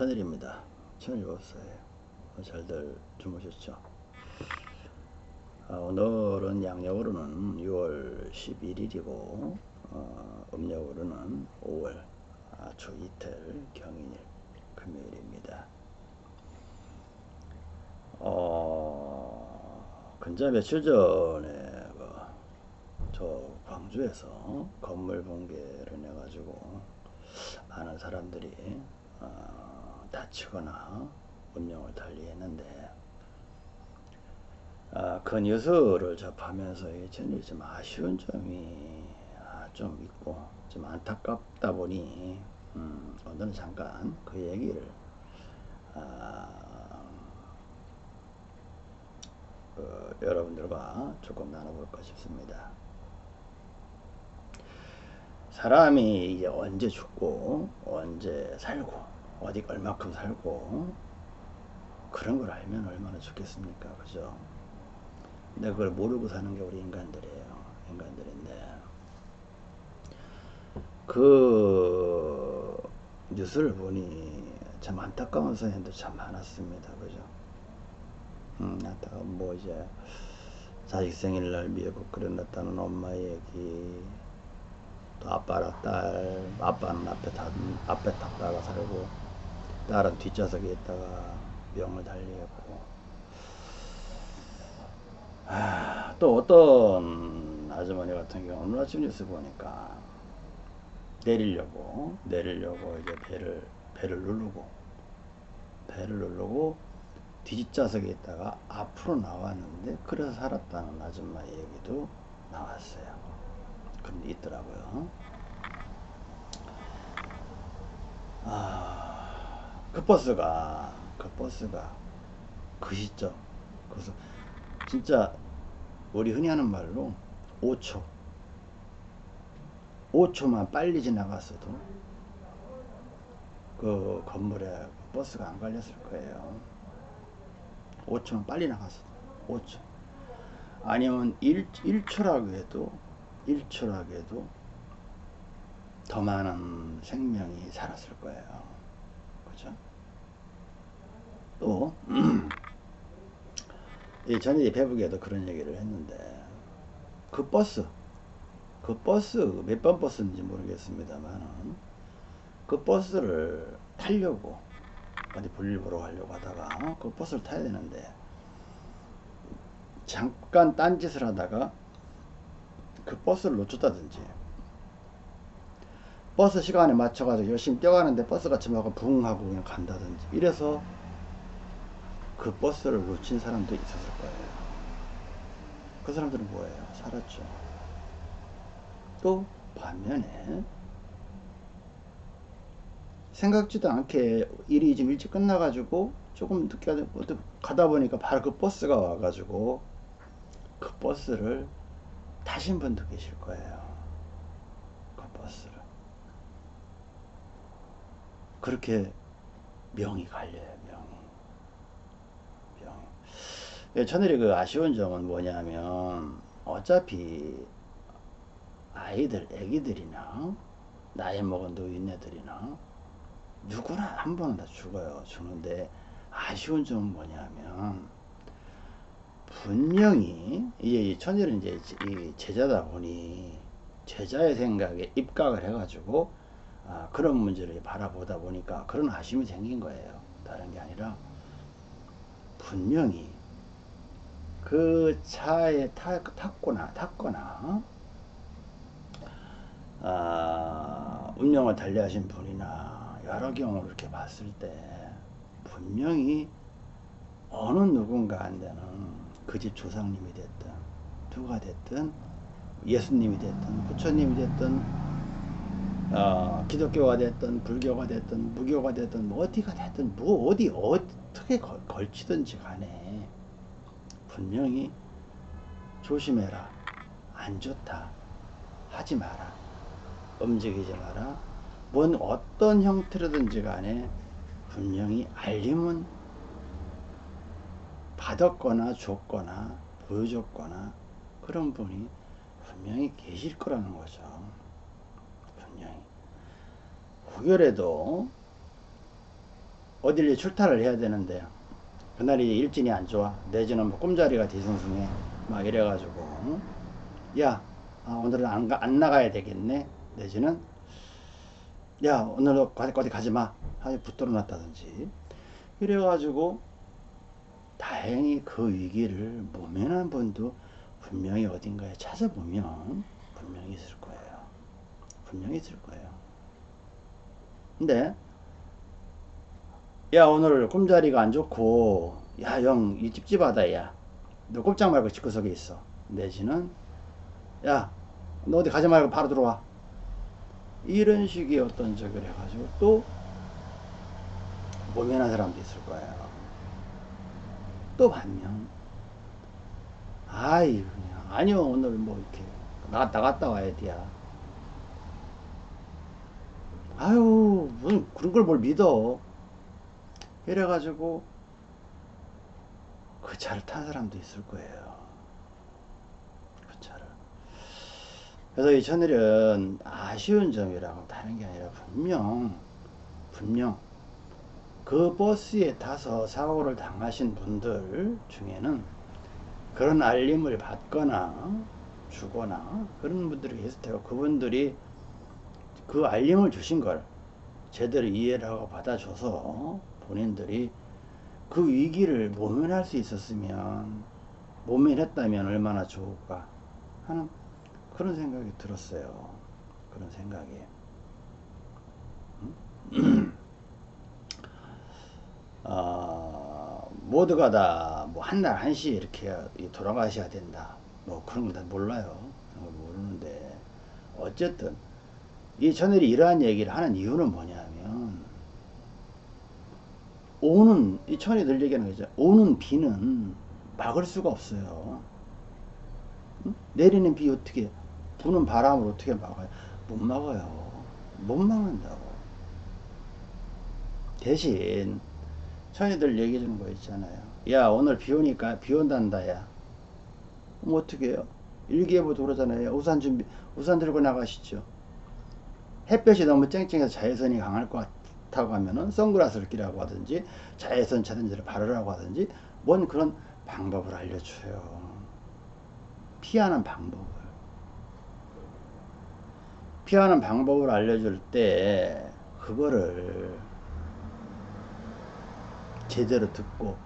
천일입니다. 천일 없어요. 잘들 주무셨죠? 아, 오늘은 양력으로는 6월 11일이고 어, 음력으로는 5월 아, 주 이틀 경인일 금요일입니다. 어, 근자 며칠 전에 그, 저 광주에서 건물 붕괴를 해가지고 많은 사람들이 어, 다치거나 운명을 달리했는데 아, 그 뉴스를 접하면서 저는 좀 아쉬운 점이 아, 좀 있고 좀 안타깝다 보니 음, 오늘은 잠깐 그 얘기를 아, 어, 여러분들과 조금 나눠볼까 싶습니다. 사람이 이제 언제 죽고 언제 살고 어디 얼마큼 살고 그런 걸 알면 얼마나 좋겠습니까? 그죠? 근데 그걸 모르고 사는 게 우리 인간들이에요. 인간들인데. 그 뉴스를 보니 참 안타까운 사연도 참 많았습니다. 그죠? 음 안타까운 뭐 이제 자식 생일날 미국 그려놨다는 엄마 얘기 또 아빠랑 딸, 아빠는 앞에 타, 앞에 탔다가 살고, 딸은 뒷좌석에 있다가 병을 달리했고, 아, 또 어떤 아주머니 같은 경우 오늘 아침 뉴스 보니까 내리려고, 내리려고 이제 배를, 배를 누르고, 배를 누르고 뒷좌석에 있다가 앞으로 나왔는데, 그래서 살았다는 아줌마 얘기도 나왔어요. 그런 게 있더라고요. 아, 그 버스가, 그 버스가 그 시점, 그래서 진짜 우리 흔히 하는 말로 5초, 5초만 빨리 지나갔어도 그 건물에 버스가 안 걸렸을 거예요. 5초만 빨리 나갔어도 5초. 아니면 1, 1초라고 해도 1초라도 더 많은 생명이 살았을 거예요. 그죠? 또, 이 전에 배북에도 그런 얘기를 했는데, 그 버스, 그 버스, 몇 번 버스인지 모르겠습니다만, 그 버스를 타려고, 어디 볼일 보러 가려고 하다가, 그 버스를 타야 되는데, 잠깐 딴짓을 하다가, 그 버스를 놓쳤다든지 버스 시간에 맞춰가지고 열심히 뛰어가는데 버스가 지나고 붕 하고 그냥 간다든지 이래서 그 버스를 놓친 사람도 있었을 거예요. 그 사람들은 뭐예요? 살았죠. 또 반면에 생각지도 않게 일이 좀 일찍 끝나가지고 조금 늦게 가다 보니까 바로 그 버스가 와가지고 그 버스를 타신 분도 계실 거예요. 그 버스를. 그렇게 명이 갈려요, 명이. 예, 저들이 그 아쉬운 점은 뭐냐면, 어차피 아이들, 애기들이나, 나이 먹은 노인네들이나, 누구나 한 번은 다 죽어요. 죽는데, 아쉬운 점은 뭐냐면, 분명히 이제 천일은 이제 제자다 보니 제자의 생각에 입각을 해가지고 아, 그런 문제를 바라보다 보니까 그런 아쉬움이 생긴 거예요. 다른 게 아니라 분명히 그 차에 타, 탔거나 탔거나 아, 운명을 달리하신 분이나 여러 경우를 이렇게 봤을 때 분명히 어느 누군가한테는 그 집 조상님이 됐든 누가 됐든 예수님이 됐든 부처님이 됐든 어, 기독교가 됐든 불교가 됐든 무교가 됐든 뭐 어디가 됐든 뭐 어디 어떻게 걸, 걸치든지 간에 분명히 조심해라. 안 좋다. 하지 마라. 움직이지 마라. 뭔 어떤 형태로든지 간에 분명히 알림은 받았거나 줬거나 보여줬거나 그런 분이 분명히 계실 거라는 거죠. 분명히. 후결에도 어딜 출타를 해야 되는데 그날이 일진이 안 좋아. 내지는 뭐 꿈자리가 뒤숭숭해. 막 이래가지고 야 아, 오늘은 안, 가, 안 나가야 되겠네. 내지는 야 오늘 어디, 어디 가지마. 하여 붙들어 놨다든지. 이래가지고 다행히 그 위기를 모면한 분도 분명히 어딘가에 찾아보면 분명히 있을 거예요. 분명히 있을 거예요 근데 야 오늘 꿈자리가 안 좋고. 야 영 이 찝찝하다 야너 꼼짝 말고 집구석에 있어. 내지는 야 너 어디 가지 말고 바로 들어와. 이런 식의 어떤 적을 해가지고 또 모면한 사람도 있을 거예요. 또 반면 아이 그냥. 아니요 오늘 뭐 이렇게 나갔다 갔다 와야 돼야 아유 무슨 그런 걸 뭘 믿어 이래가지고 그 차를 탄 사람도 있을 거예요. 그 차를. 그래서 이 천일은 아쉬운 점이라고 다른 게 아니라 분명 분명 그 버스에 타서 사고를 당하신 분들 중에는 그런 알림을 받거나 주거나 그런 분들이 계실 테고 그분들이 그 알림을 주신 걸 제대로 이해를 하고 받아줘서 본인들이 그 위기를 모면할 수 있었으면 모면했다면 얼마나 좋을까 하는 그런 생각이 들었어요. 그런 생각이. 음? 어, 모두가 다 뭐 한 날 한시 이렇게 돌아가셔야 된다. 뭐 그런 건 다 몰라요. 모르는데 어쨌든 이 천일이 이러한 얘기를 하는 이유는 뭐냐면 오는 이 천이 늘 얘기하는 거죠. 오는 비는 막을 수가 없어요. 응? 내리는 비 어떻게 부는 바람을 어떻게 막아요? 못 막아요. 못 막는다고. 대신 천이들 얘기해 주는 거 있잖아요. 야 오늘 비 오니까 비 온단다 야. 뭐 어떻게 해요? 일기예보도 그러잖아요. 우산 준비 우산 들고 나가시죠. 햇볕이 너무 쨍쨍해서 자외선이 강할 것 같아. 타고 가면은 선글라스를 끼라고 하든지 자외선 차단제를 바르라고 하든지 뭔 그런 방법을 알려줘요. 피하는 방법을. 피하는 방법을 알려줄 때 그거를 제대로 듣고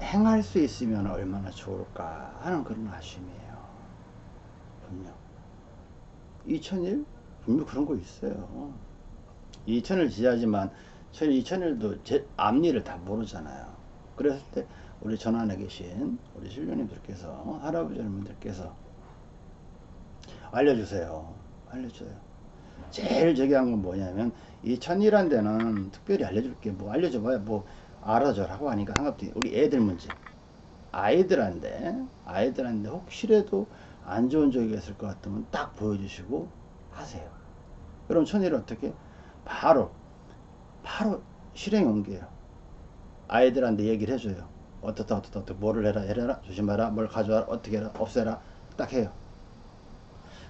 행할 수 있으면 얼마나 좋을까 하는 그런 아쉬움이에요. 분명. 2000일? 분명 그런 거 있어요. 이천을 지하지만 이천일도 제 앞니를 다 모르잖아요. 그랬을 때 우리 전안에 계신 우리 신령님들께서 할아버지 여러분들께서 알려주세요. 알려줘요. 제일 저기한 건 뭐냐면 이 천이란 데는 특별히 알려줄 게 뭐 알려줘봐야 뭐 알아줘라고 하니까 한갑도 우리 애들 문제 아이들한테 아이들한테 혹시라도 안 좋은 적이 있을 것 같으면 딱 보여주시고 하세요. 그럼 천일은 어떻게 바로 바로 실행에 옮겨요. 아이들한테 얘기를 해줘요. 어떻다 어떻다 어떻다 뭐를 해라 해라 조심해라 뭘 가져와라 어떻게 해라 없애라 딱 해요.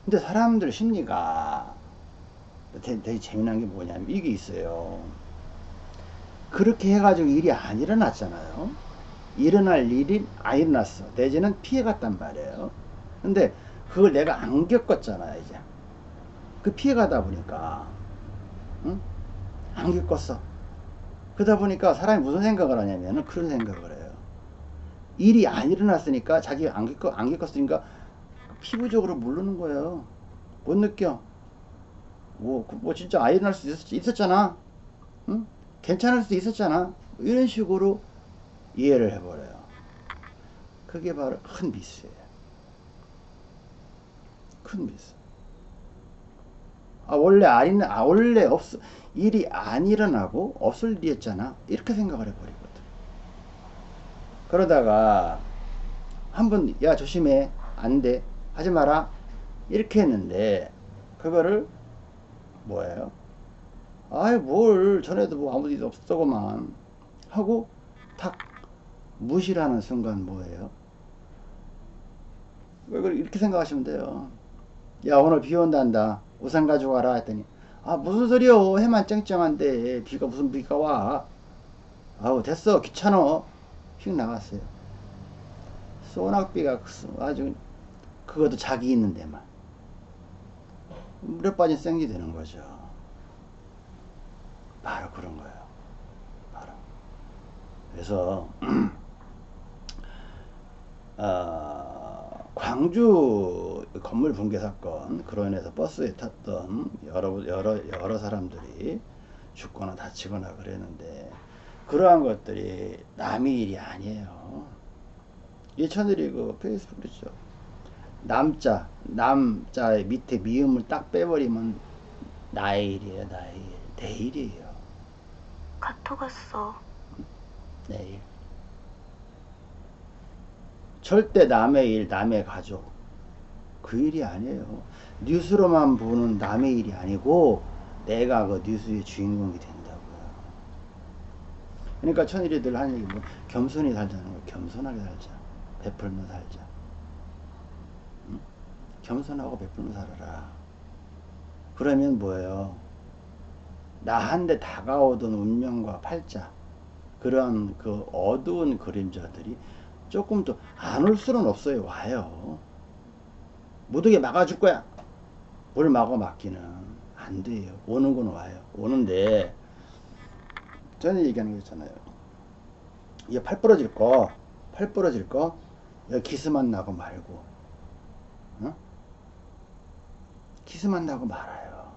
근데 사람들 심리가 되게, 되게 재미난 게 뭐냐면 이게 있어요. 그렇게 해가지고 일이 안 일어났잖아요. 일어날 일이 안 일어났어. 내지는 피해갔단 말이에요. 근데 그걸 내가 안 겪었잖아요, 이제. 그 피해가다 보니까 응? 안 겪었어. 그러다 보니까 사람이 무슨 생각을 하냐면 그런 생각을 해요. 일이 안 일어났으니까 자기 안, 겪, 안 겪었으니까 피부적으로 모르는 거예요. 못 느껴. 뭐, 그뭐 진짜 아이 일어날 수 있었, 잖아 응? 괜찮을 수 있었잖아. 이런 식으로 이해를 해버려요. 그게 바로 큰 미스예요. 큰 미스. 아, 원래 안, 아, 원래 없, 일이 안 일어나고 없을 일이었잖아. 이렇게 생각을 해버리거든. 그러다가, 한 번, 야, 조심해. 안 돼. 하지 마라. 이렇게 했는데, 그거를, 뭐예요? 아이, 뭘, 전에도 뭐 아무 일도 없었더구만. 하고, 탁, 무시를 하는 순간 뭐예요? 이렇게 생각하시면 돼요. 야, 오늘 비 온단다. 우산 가져가라 했더니 아 무슨 소리요? 해만 쨍쨍한데 비가 무슨 비가 와? 아우 됐어. 귀찮어. 휙 나갔어요. 소낙비가 그- 아주 그것도 자기 있는 데만 물에 빠진 생쥐 되는 거죠. 바로 그런 거예요. 바로. 그래서 아, 광주 건물 붕괴 사건 그로 인해서 버스에 탔던 여러 여러 여러 사람들이 죽거나 다치거나 그랬는데 그러한 것들이 남의 일이 아니에요. 예천들이 그 페이스북 그랬죠. 남자 남자의 밑에 미음을 딱 빼버리면 나의 일이에요, 나의 일, 내 일이에요, 카톡 왔어. 내 일. 절대 남의 일, 남의 가족 그 일이 아니에요. 뉴스로만 보는 남의 일이 아니고 내가 그 뉴스의 주인공이 된다고요. 그러니까 천일이 늘 하는 얘기 뭐 겸손히 살자는 거 겸손하게 살자. 베풀며 살자. 응? 겸손하고 베풀며 살아라. 그러면 뭐예요? 나한테 다가오던 운명과 팔자 그런 그 어두운 그림자들이 조금 더 안 올 수는 없어요. 와요. 못 오게 막아줄 거야. 뭘 막아 막기는 안 돼요. 오는 건 와요. 오는데 전에 얘기하는 거 있잖아요. 이게 팔 부러질 거, 팔 부러질 거, 여기 기스만 나고 말고, 어? 기스만 나고 말아요.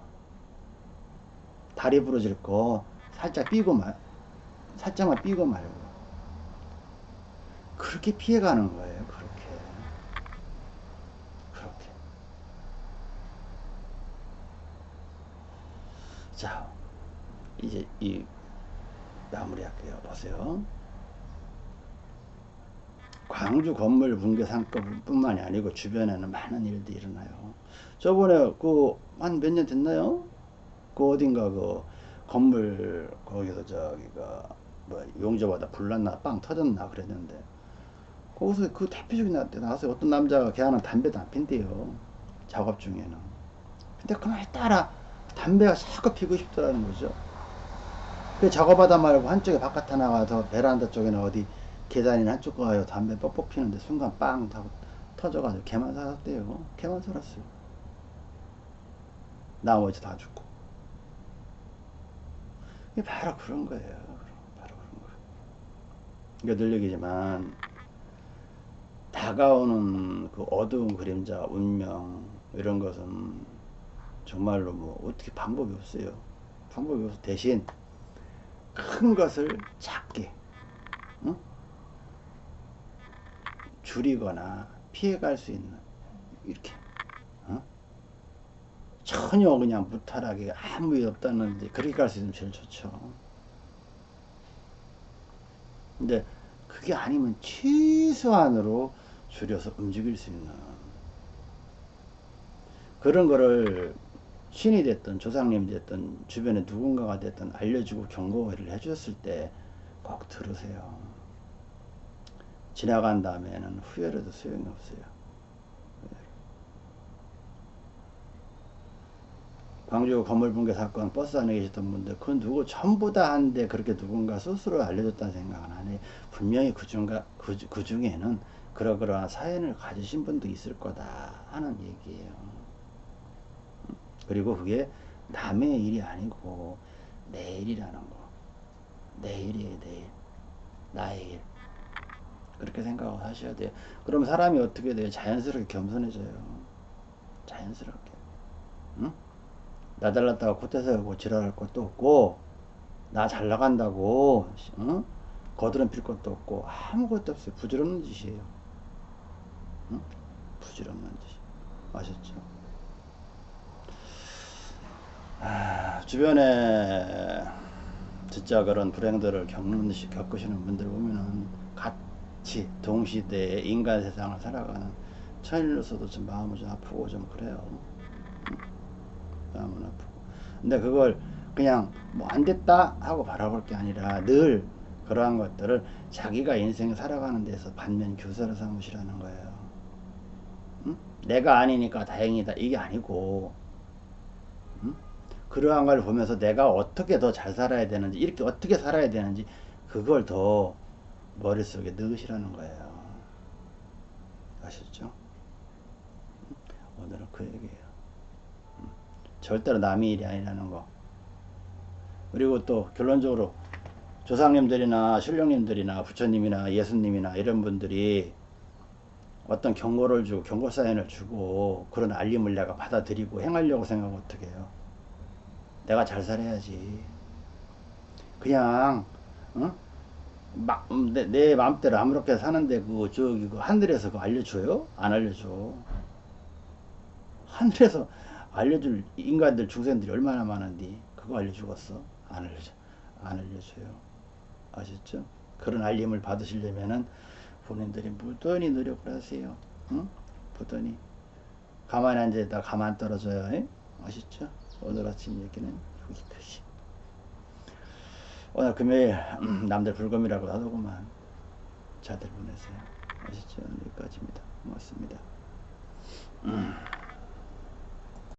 다리 부러질 거 살짝 삐고 말, 살짝만 삐고 말고. 그렇게 피해가는 거예요. 그렇게. 그렇게. 자, 이제 이 마무리할게요. 보세요. 광주 건물 붕괴 사건뿐만이 아니고 주변에는 많은 일들이 일어나요. 저번에 그 한 몇 년 됐나요? 그 어딘가 그 건물 거기서 저기가 뭐 용접하다 불났나 빵 터졌나 그랬는데 거기서 그 대표적인 나 나와서 어떤 남자가 걔하는 담배도 안 핀대요. 작업 중에는. 근데 그만 따라 담배가 자꾸 피고 싶더라는 거죠. 그 작업하다 말고 한쪽에 바깥에 나가서 베란다 쪽에는 어디 계단이나 한쪽 가요 담배 뻑뻑 피는데 순간 빵 하고 터져가지고 걔만 살았대요. 걔만 살았어요. 나머지 다 죽고. 이게 바로 그런 거예요. 바로 그런 거예요. 그러니까 늘 얘기지만 다가오는 그 어두운 그림자, 운명 이런 것은 정말로 뭐 어떻게 방법이 없어요. 방법이 없어 대신 큰 것을 작게 응? 줄이거나 피해갈 수 있는 이렇게 어? 전혀 그냥 무탈하게 아무 일 없다는데 그렇게 갈 수 있으면 제일 좋죠. 근데 그게 아니면 최소한으로 줄여서 움직일 수 있는 그런 거를 신이 됐든 조상님이 됐든 주변에 누군가가 됐든 알려주고 경고를 해주셨을 때 꼭 들으세요. 지나간 다음에는 후회라도 소용이 없어요. 광주 건물 붕괴 사건 버스 안에 계셨던 분들 그 누구 전부 다 한데 그렇게 누군가 스스로 알려줬다는 생각은 안 해요. 분명히 그, 중가, 그, 그 중에는 그러그러한 사연을 가지신 분도 있을 거다 하는 얘기예요. 그리고 그게 남의 일이 아니고 내 일이라는 거. 내 일이에요, 내 일. 나의 일. 그렇게 생각하고 하셔야 돼요. 그럼 사람이 어떻게 돼요? 자연스럽게 겸손해져요. 자연스럽게. 응? 나 잘났다고 코테 세우고 지랄할 것도 없고, 나 잘 나간다고, 응? 거드름 필 것도 없고, 아무것도 없어요. 부질없는 짓이에요. 응? 부질없는 짓. 아셨죠? 아, 주변에 진짜 그런 불행들을 겪는, 겪으시는 분들 보면은 같이 동시대에 인간 세상을 살아가는 천일로서도 좀 마음이 좀 아프고 좀 그래요. 응? 마음은 아프고. 근데 그걸 그냥 뭐 안 됐다 하고 바라볼 게 아니라 늘 그러한 것들을 자기가 인생 살아가는 데서 반면 교사로 삼으시라는 거예요. 응? 내가 아니니까 다행이다. 이게 아니고, 응? 그러한 걸 보면서 내가 어떻게 더 잘 살아야 되는지, 이렇게 어떻게 살아야 되는지, 그걸 더 머릿속에 넣으시라는 거예요. 아셨죠? 오늘은 그 얘기예요. 음, 절대로 남의 일이 아니라는 거. 그리고 또 결론적으로 조상님들이나 신령님들이나 부처님이나 예수님이나 이런 분들이 어떤 경고를 주고 경고 사연을 주고 그런 알림을 내가 받아들이고 행하려고 생각하면 어떻게 해요? 내가 잘 살아야지. 그냥 어? 막, 음, 내, 내 마음대로 아무렇게 사는데 그 저기 그 하늘에서 그 알려줘요? 안 알려줘. 하늘에서 알려줄 인간들 중생들이 얼마나 많은데 그거 알려주겠어? 안 알려줘. 안 알려줘요. 아셨죠? 그런 알림을 받으시려면은 본인들이 무던히 노력을 하세요. 응? 부단히. 가만히 앉아있다 가만 떨어져요. 에? 아셨죠? 오늘 아침 얘기는 여기까지. 오늘 금요일 음, 남들 불금이라고 하더구만. 자들 보내세요. 아셨죠? 여기까지입니다. 고맙습니다. 음.